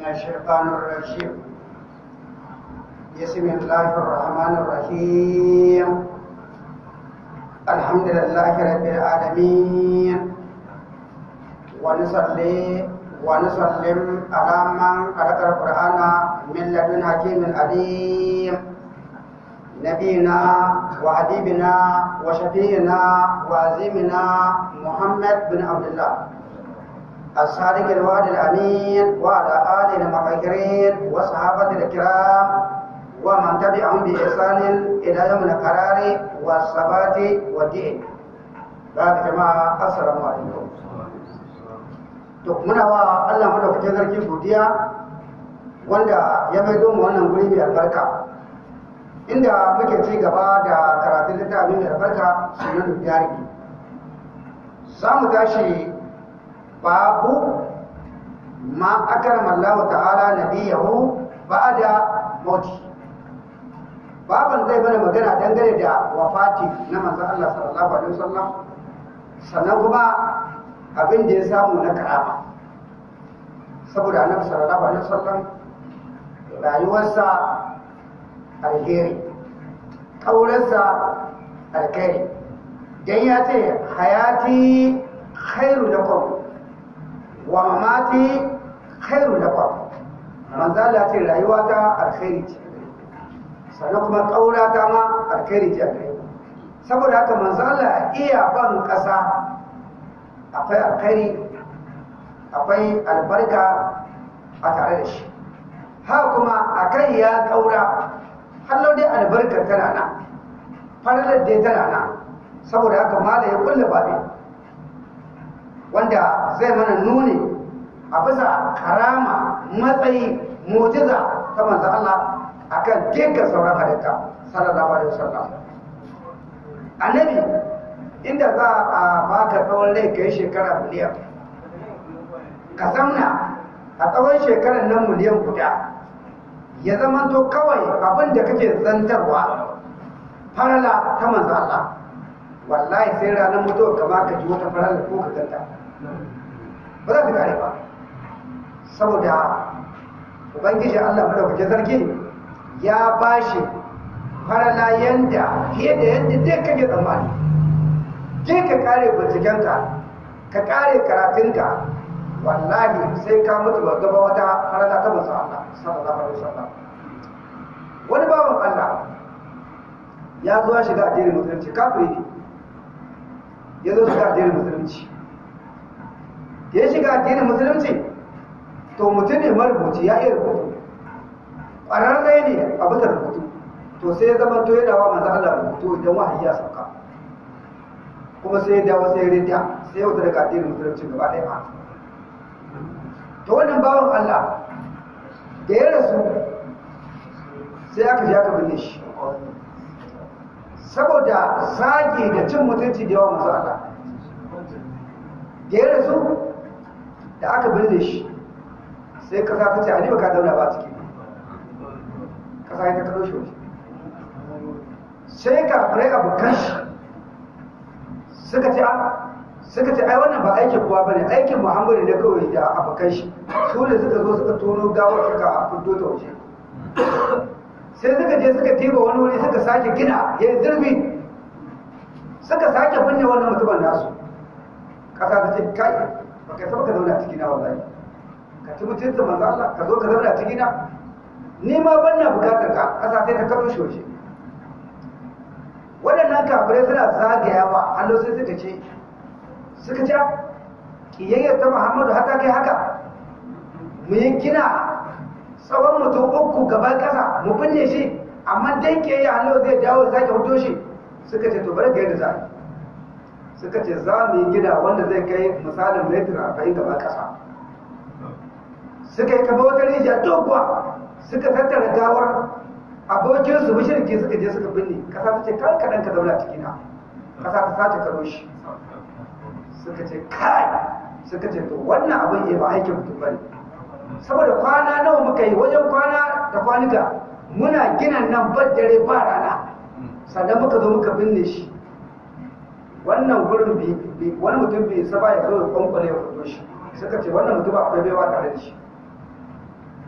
من الشيطان الرجيم. بسم الله الرحمن الرحيم. الحمد لله رب العالمين. ونصلي ونسلم على من خلق القرآن من لدن حكيم عليم. نبينا وحبيبنا وشفينا وعزيمنا محمد بن عبد الله. الصادق الوعد الأمين وعلى آله المطهرين وصحابة الكرام ومن تبعهم بإحسان إلى يوم القرار والثبات والدين بعد جماعة السلام عليكم to muna wa Allah madaukakin sarki godiya wanda ya maido mu wannan guri mai albarka inda muke ci gaba da karatun littafin mai albarka sunan diyarki za mu tashi babu ma akarama Allah ta'ala nabiyahu ba'da mauti baban zai mana magana dangane da wafati na manzon Allah sallallahu alaihi wasallam sannan kuma abin da ya samu na karama. Saboda annabi sallallahu alaihi wasallam rayuwarsa alheri ƙaurarsa alkhairi. Dan ya ce hayati khairu lakum. Wa mamati khairu lakum manzo Allah ce rayuwa ta alkhairi ce. Sannan kuma ƙaura ta ma alkhairi ce gare saboda haka manzo Allah iya ban ƙasa akwai alkhairi akwai albarka a tare da shi. Ha kuma akan ya ƙaura hallo dai albarkar tana nan faralar dai tana nan. Saboda haka mala ya kulle babi wanda zai mana nuni a bisa karama matsayi mujiza ta manzo Allah akan dukkan sauran halitta sallallahu alaihi wasallam. Annabi inda za a baka tsawon rai kai shekara miliyan ka zamna a tsawon shekarar nan miliyan guda. Ya zamanto kawai abin da kake zantarwa farala ta manzo Allah. Wallahi sai ranar mutuwa ka baka ji wata farala ko ka ganta. Ba za ta kare ba. Saboda ubangiji Allah madaukakin sarki ya bashi farala yanda fiye da yadda dai kake tsammani. Je ka kare bincikenka ka kare karatunka. Wallahi sai ka mutu ba gaba wata farala ta manzo Allah sallallahu alaihi wasallam. Wani bawan Allah ya zo ya shiga addinin musulunci kafiri ne. Ya zo shiga addinin musulunci. Ya shiga addinin musulunci to mutum ne marubuci ya iya rubutu. Ƙwararre ne a bisa rubutu. To sai ya zama to yana wa manzo Allah rubutu idan wahayi ya sauka. Kuma sai ya dawo sai ya rinda sai ya wuta daga addinin musulunci gaba ɗaya ma. To wannan bawan Allah da ya rasu sai aka ji aka binne shi. Saboda zage da cin mutunci da yawan masu Allah. Da ya rasu da aka binne shi sai kasa ta ce ba ka zauna ba ciki. Kasa ya ta kado shi waje. Sai kafirai abokan shi suka ce suka ce ai wannan ba aikin kowa ba ne aikin muhammadu ne kawai da abokan shi. Su ne suka zo suka tono gawar suka fito ta waje. Sai suka je suka tiba wani wuri suka sake gina ya yi zurfi. Suka sake binne wannan mutumin nasu. Ƙasa ta ce kai ba kai saba ka zauna ciki wallahi. Ka ci mutunta manzo Allah ka zo ka zauna ni ma ban na buƙatar ka ƙasa sai shi waje. Waɗannan kafirai suna zagayawa hannu sai suka ce suka ce kiyayyar ta Muhammadu hata kai haka. Mu yi tsawon mutum uku gaban ƙasa mu binne shi amma dan ya hannu zai dawo sake hoto shi. Suka ce to bari ga yadda za suka ce za mu yi gida wanda zai kai misalin metir arba'in gaban ƙasa. Suka yi kama wata rijiya doguwa suka tattara gawar abokinsu bishirki suka je suka binne. Ƙasa ta ce kan kaɗan ka zauna cikina. Ƙasa ta sace karo shi. Suka ce kai! Suka ce to wannan abin ya ba aikin mutum ba ne saboda kwana nawa muka yi wajen kwana da kwanuka muna gina nan bar dare ba rana. Sannan muka zo muka binne shi. Wannan gurin bi wani mutum bai saba ya zo ya kwankwale ya fito shi. Suka ce wannan mutum akwai baiwa tare da shi.